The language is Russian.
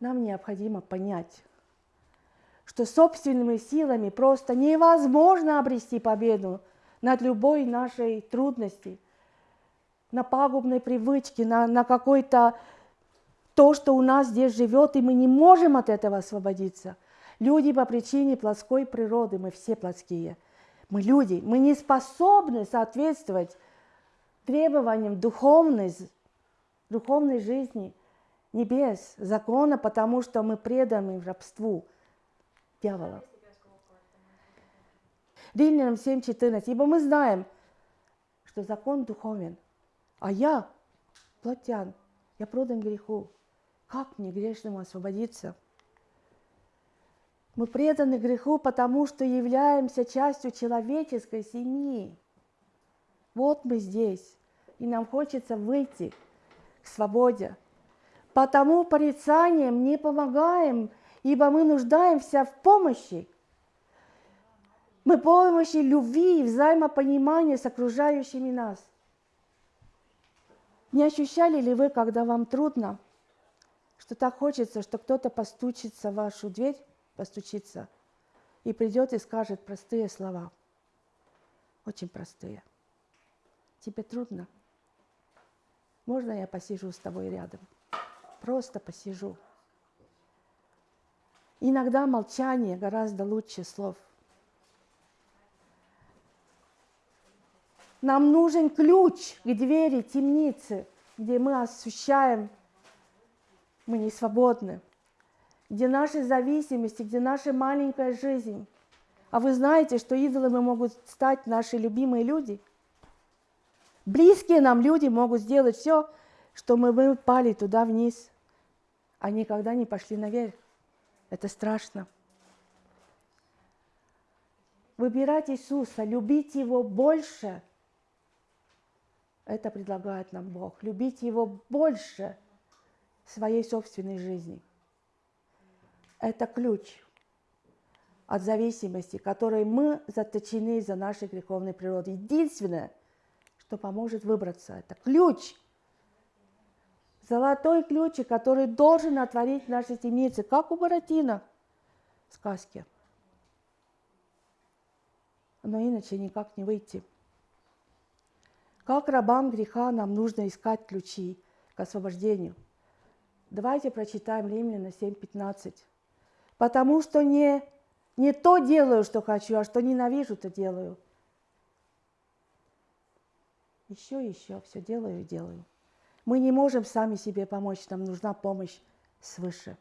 нам необходимо понять, что собственными силами просто невозможно обрести победу над любой нашей трудностью, на пагубной привычке, на, на какой-то то, что у нас здесь живет, и мы не можем от этого освободиться. Люди по причине плотской природы, мы все плотские. Мы люди, мы не способны соответствовать требованиям духовной, духовной жизни, небес, закона, потому что мы преданы рабству дьявола. Римлянам 7.14. Ибо мы знаем, что закон духовен, а я плотян, я продан греху. Как мне грешному освободиться? Мы преданы греху, потому что являемся частью человеческой семьи. Вот мы здесь, и нам хочется выйти к свободе. Потому порицанием не помогаем, ибо мы нуждаемся в помощи. Мы помощи любви и взаимопонимания с окружающими нас. Не ощущали ли вы, когда вам трудно, что так хочется, что кто-то постучится в вашу дверь, постучится, и придет и скажет простые слова, очень простые. Тебе трудно? Можно я посижу с тобой рядом? Просто посижу. Иногда молчание гораздо лучше слов. Нам нужен ключ к двери темницы, где мы ощущаем, мы не свободны, где наши зависимости, где наша маленькая жизнь. А вы знаете, что идолами могут стать наши любимые люди. Близкие нам люди могут сделать все, что мы, мы пали туда вниз, а никогда не пошли наверх. Это страшно. Выбирать Иисуса, любить Его больше – это предлагает нам Бог. Любить Его больше своей собственной жизни. Это ключ от зависимости, которой мы заточены из-за нашей греховной природы. Единственное, что поможет выбраться, это ключ. Золотой ключ, который должен отворить наши темницы, как у Буратино в сказке. Но иначе никак не выйти. Как рабам греха нам нужно искать ключи к освобождению. Давайте прочитаем Римляна 7.15. Потому что не, не то делаю, что хочу, а что ненавижу, то делаю. Еще, еще, все делаю и делаю. Мы не можем сами себе помочь, нам нужна помощь свыше.